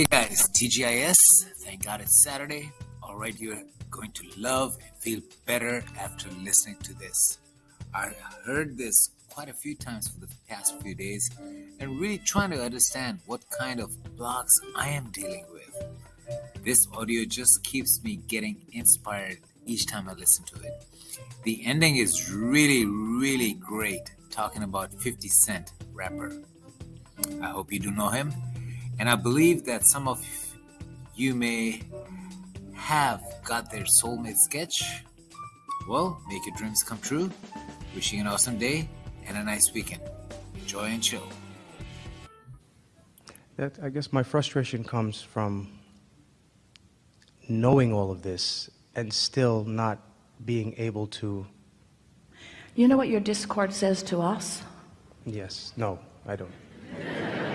Hey guys, TGIS. Thank God it's Saturday. All right, you're going to love and feel better after listening to this. I heard this quite a few times for the past few days and really trying to understand what kind of blocks I am dealing with. This audio just keeps me getting inspired each time I listen to it. The ending is really, really great, talking about 50 Cent rapper. I hope you do know him. And I believe that some of you may have got their soulmate sketch. Well, make your dreams come true. Wishing an awesome day and a nice weekend. Enjoy and chill. That, I guess my frustration comes from knowing all of this and still not being able to. You know what your discord says to us? Yes, no, I don't.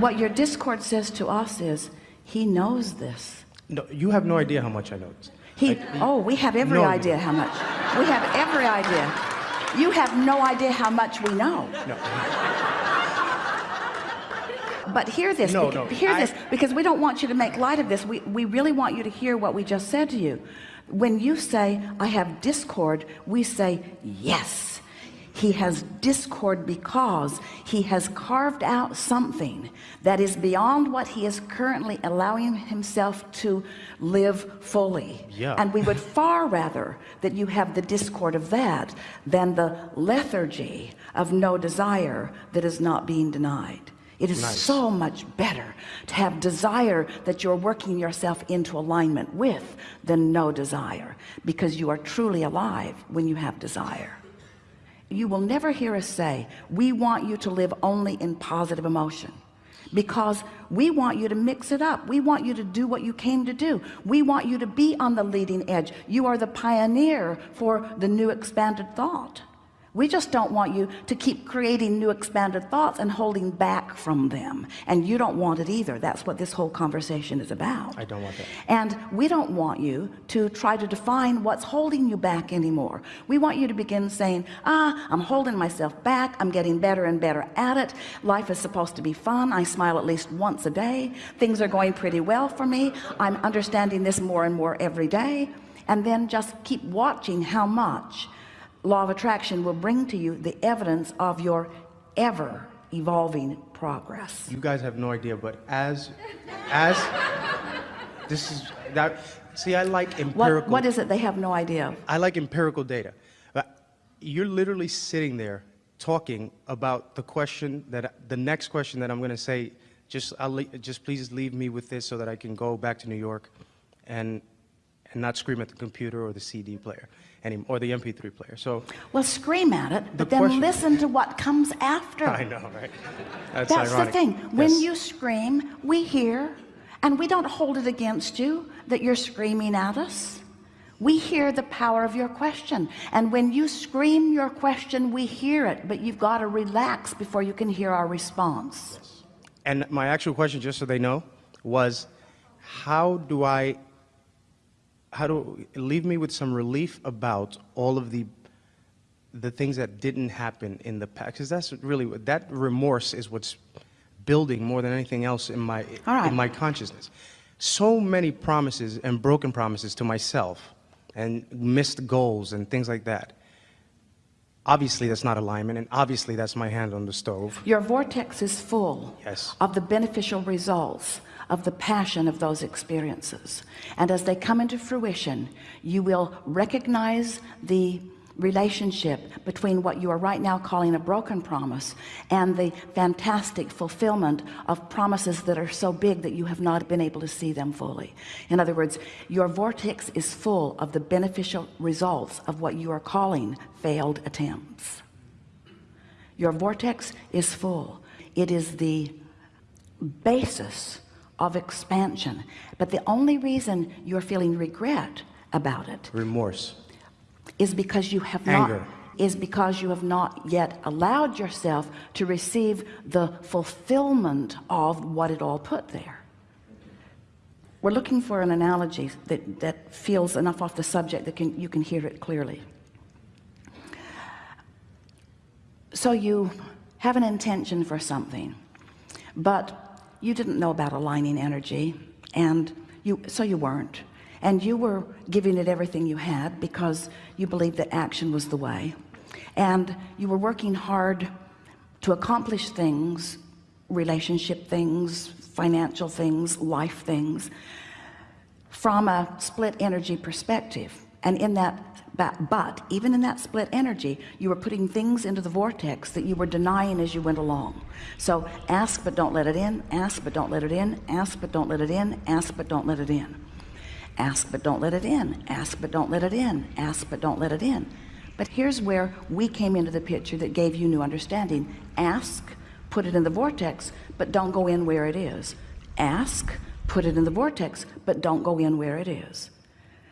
What your discord says to us is, he knows this. No, you have no idea how much I know. He, Like, oh, we have every No. idea how much. We have every idea. You have no idea how much we know. no. But hear this, No, no, hear I- this, because we don't want you to make light of this. We, we really want you to hear what we just said to you. When you say, I have discord, we say, yes. He has discord because he has carved out something that is beyond what he is currently allowing himself to live fully. Yeah. And we would far rather that you have the discord of that than the lethargy of no desire that is not being denied. It is Nice. so much better to have desire that you're working yourself into alignment with than no desire because you are truly alive when you have desire you will never hear us say we want you to live only in positive emotion. Because we want you to mix it up. We want you to do what you came to do. We want you to be on the leading edge. You are the pioneer for the new expanded thought we just don't want you to keep creating new expanded thoughts and holding back from them. And you don't want it either. That's what this whole conversation is about. I don't want that. and we don't want you to try to define what's holding you back anymore. We want you to begin saying ah I'm holding myself back. I'm getting better and better at it. Life is supposed to be fun. I smile at least once a day. Things are going pretty well for me. I'm understanding this more and more every day. And then just keep watching how much law of attraction will bring to you the evidence of your ever evolving progress You guys have no idea, but as, as, this is that. See, I like empirical what, what is it they have no idea? I like empirical data. But You're literally sitting there talking about the question that the next question that I'm going to say. Just, I'll just please leave me with this so that I can go back to New York, and and not scream at the computer or the CD player, any, or the MP3 player. So Well, scream at it, but The then question- listen to what comes after. I know, right? That's, That's ironic. the thing. When Yes. you scream, we hear, and we don't hold it against you that you're screaming at us. We hear the power of your question. And when you scream your question, we hear it, but you've got to relax before you can hear our response. And my actual question, just so they know, was how do I, how do, leave me with some relief about all of the, the things that didn't happen in the past? Because that's really, that remorse is what's building more than anything else in my, right. in my consciousness. So many promises and broken promises to myself and missed goals and things like that. Obviously, that's not alignment, and obviously, that's my hand on the stove. Your vortex is full Yes. of the beneficial results of the passion of those experiences. And as they come into fruition, you will recognize the relationship between what you are right now calling a broken promise and the fantastic fulfillment of promises that are so big that you have not been able to see them fully. In other words, your vortex is full of the beneficial results of what you are calling failed attempts. Your vortex is full. It is the basis of expansion. But the only reason you're feeling regret about it Remorse. is because you have Anger. not is because you have not yet allowed yourself to receive the fulfillment of what it all put there. We're looking for an analogy that, that feels enough off the subject that can, you can hear it clearly. So you have an intention for something, but you didn't know about aligning energy and you so you weren't. And you were giving it everything you had because you believed that action was the way. And you were working hard to accomplish things relationship things financial things life things from a split energy perspective. And in that but, but even in that split energy you were putting things into the vortex that you were denying as you went along. So ask but don't let it in ask but don't let it in ask but don't let it in ask but don't let it in. Ask but don't let it in ask but don't let it in ask but don't let it in. But here's where we came into the picture that gave you new understanding. Ask put it in the vortex but don't go in where it is. Ask put it in the vortex but don't go in where it is.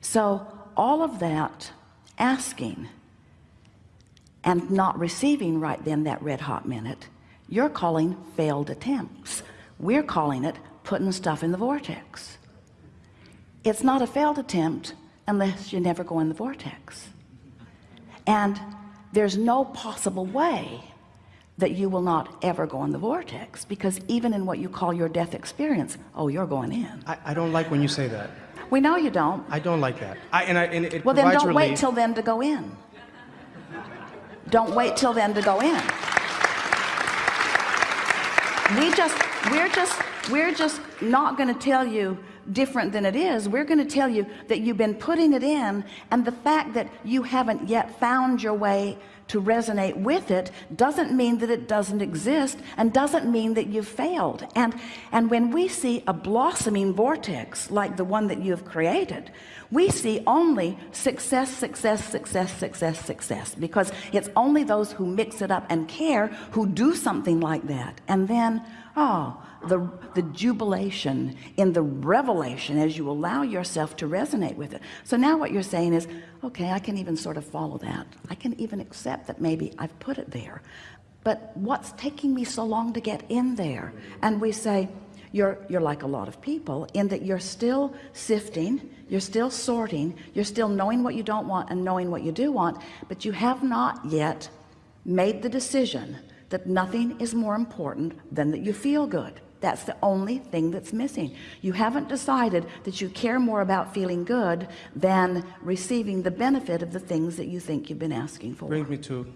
So all of that asking and not receiving right then that red hot minute you're calling failed attempts. We're calling it putting stuff in the vortex. It's not a failed attempt unless you never go in the vortex. And there's no possible way that you will not ever go in the vortex because even in what you call your death experience oh you're going in. I, I don't like when you say that. We know you don't I don't like that. I, and I, and it well then don't relief. wait till then to go in don't wait till then to go in we just we're just we're just not going to tell you different than it is we're going to tell you that you've been putting it in and the fact that you haven't yet found your way to resonate with it doesn't mean that it doesn't exist and doesn't mean that you've failed. And and when we see a blossoming vortex like the one that you have created we see only success success success success success because it's only those who mix it up and care who do something like that. And then oh the the jubilation in the revelation as you allow yourself to resonate with it. So now what you're saying is okay I can even sort of follow that. I can even accept that maybe I've put it there. But what's taking me so long to get in there? And we say you're you're like a lot of people in that you're still sifting you're still sorting you're still knowing what you don't want and knowing what you do want but you have not yet made the decision that nothing is more important than that you feel good that's the only thing that's missing you haven't decided that you care more about feeling good than receiving the benefit of the things that you think you've been asking for Brings me to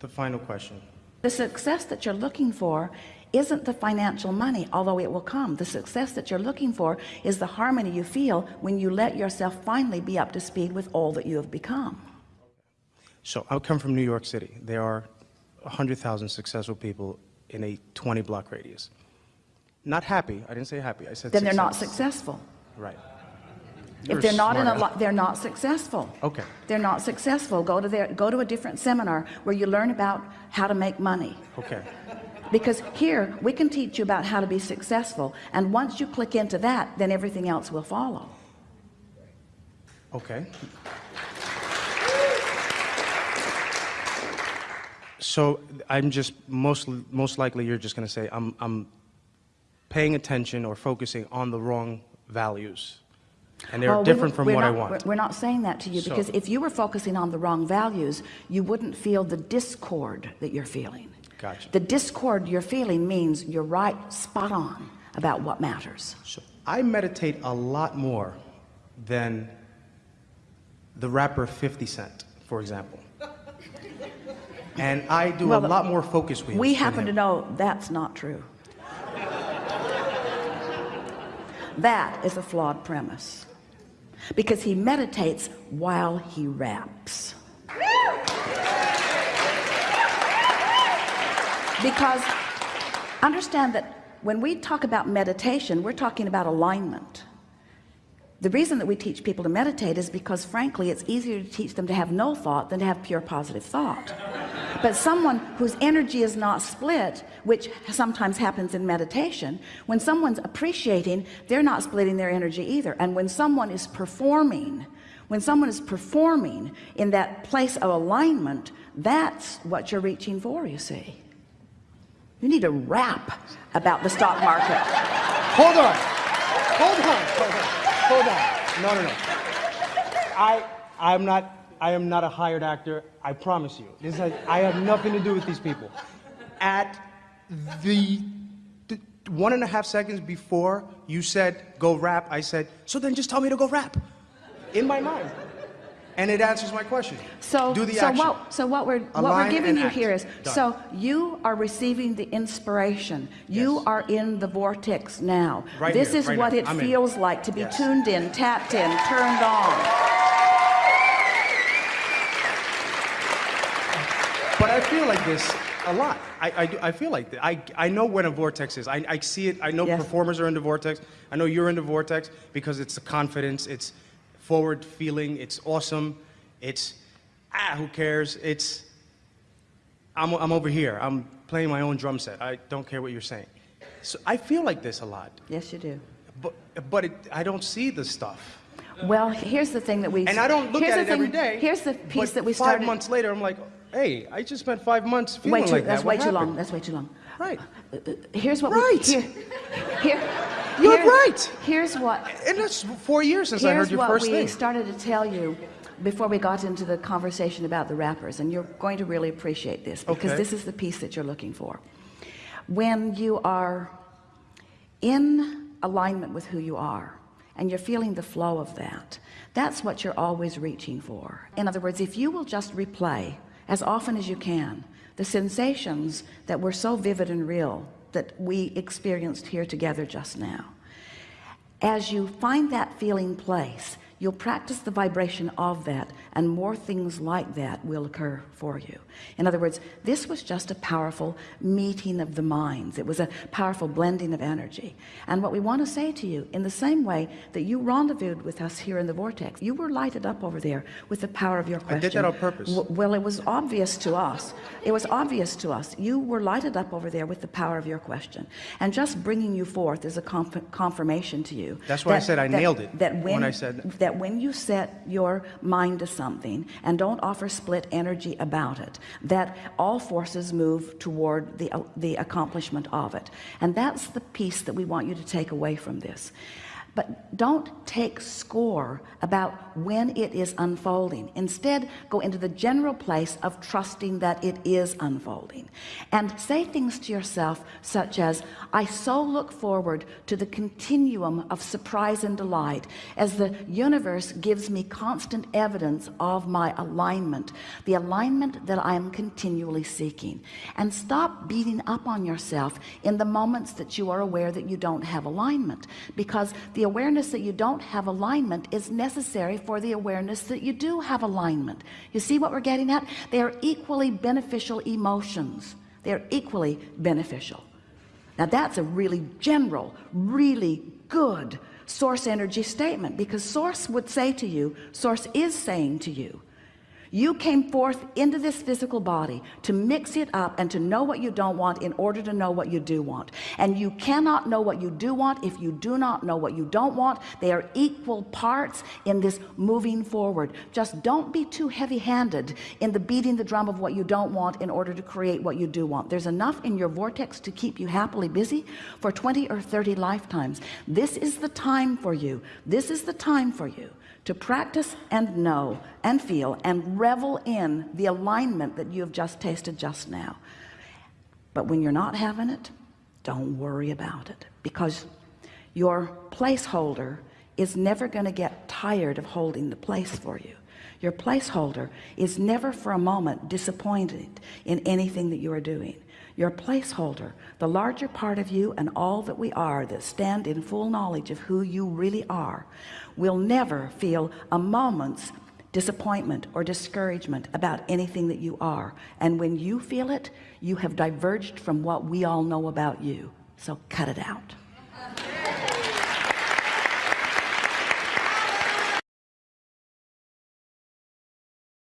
the final question. the success that you're looking for isn't the financial money although it will come the success that you're looking for is the harmony you feel when you let yourself finally be up to speed with all that you have become So I come from New York City. There are 100,000 successful people in a 20 block radius. Not happy. I didn't say happy. I said then they're not success. successal Right. You're if they're not in a lot they're not successful Okay. they're not successful go to their go to a different seminar where you learn about how to make money Okay. because here we can teach you about how to be successful and once you click into that then everything else will follow Okay. So I'm just most most likely you're just going to say I'm I'm paying attention or focusing on the wrong values, and they're Well, different from what I want. we're- not saying that to you So- because if you were focusing on the wrong values, you wouldn't feel the discord that you're feeling. Gotcha. The discord you're feeling means you're right spot on about what matters. So I meditate a lot more than the rapper 50 Cent, for example. And I do Well, a lot more focus. We happen to know that's not true. That is a flawed premise because he meditates while he raps. Because understand that when we talk about meditation, we're talking about alignment. The reason that we teach people to meditate is because frankly, it's easier to teach them to have no thought than to have pure positive thought. But someone whose energy is not split, which sometimes happens in meditation, when someone's appreciating, they're not splitting their energy either. And when someone is performing, when someone is performing in that place of alignment, that's what you're reaching for, you see. You need to rap about the stock market. Hold on. Hold on. Hold on. Hold on. No, no, no. I, I'm not, I am not a hired actor. I promise you. This has, I have nothing to do with these people. At the, the one and a half seconds before you said go rap, I said, so then just tell me to go rap. In my mind. And it answers my question. So, do the so action. what, so what we're, what we're giving you act. here is, Done. so you are receiving the inspiration. You Yes. are in the vortex now. Right this here, is right what now. it I'm in. feels like to be Yes. tuned in, tapped in, turned on. I feel like this a lot. I, I, do- I feel like that. I, I know when a vortex is. I, I see it. I know Yes. performers are in the vortex. I know you're in the vortex because it's the confidence, it's forward feeling, it's awesome, it's, ah, who cares? It's, I'm, I'm over here. I'm playing my own drum set. I don't care what you're saying. So I feel like this a lot. Yes, you do. But, but it, I don't see the stuff. Well, here's the thing that we And I don't look here's at the it every thing- day. Here's the piece that we five started. months later, I'm like, hey, I just spent five months feeling too, like that's that. way What too long. That's way too long. Right. Uh, uh, uh, here's what Right. we here. Here. You're here- right. Here's what And that's four years since I heard your first thing. Here's what we started to tell you before we got into the conversation about the rappers, and you're going to really appreciate this because Okay. this is the piece that you're looking for. When you are in alignment with who you are and you're feeling the flow of that, that's what you're always reaching for. In other words, if you will just replay as often as you can the sensations that were so vivid and real that we experienced here together just now. As you find that feeling place you'll practice the vibration of that and more things like that will occur for you. In other words this was just a powerful meeting of the minds. It was a powerful blending of energy. And what we want to say to you in the same way that you rendezvoused with us here in the vortex you were lighted up over there with the power of your question I did that on purpose. Well it was obvious to us. It was obvious to us. You were lighted up over there with the power of your question. And just bringing you forth is a conf- confirmation to you That's why I said I nailed it that when, when I said- that when you set your mind to something and don't offer split energy about it that all forces move toward the uh, the accomplishment of it. And that's the piece that we want you to take away from this but don't take score about when it is unfolding. Instead go into the general place of trusting that it is unfolding. And say things to yourself such as I so look forward to the continuum of surprise and delight as the universe gives me constant evidence of my alignment the alignment that I am continually seeking. And stop beating up on yourself in the moments that you are aware that you don't have alignment because the awareness that you don't have alignment is necessary for the awareness that you do have alignment. You see what we're getting at? They are equally beneficial emotions. They're equally beneficial. Now that's a really general really good source energy statement because source would say to you source is saying to you you came forth into this physical body to mix it up and to know what you don't want in order to know what you do want. And you cannot know what you do want if you do not know what you don't want. They are equal parts in this moving forward. Just don't be too heavy-handed in the beating the drum of what you don't want in order to create what you do want. There's enough in your vortex to keep you happily busy for 20 or 30 lifetimes. This is the time for you. This is the time for you to practice and know and feel and revel in the alignment that you have just tasted just now. But when you're not having it don't worry about it because your placeholder is never going to get tired of holding the place for you your placeholder is never for a moment disappointed in anything that you are doing. Your placeholder the larger part of you and all that we are that stand in full knowledge of who you really are will never feel a moment's disappointment or discouragement about anything that you are. And when you feel it you have diverged from what we all know about you. So cut it out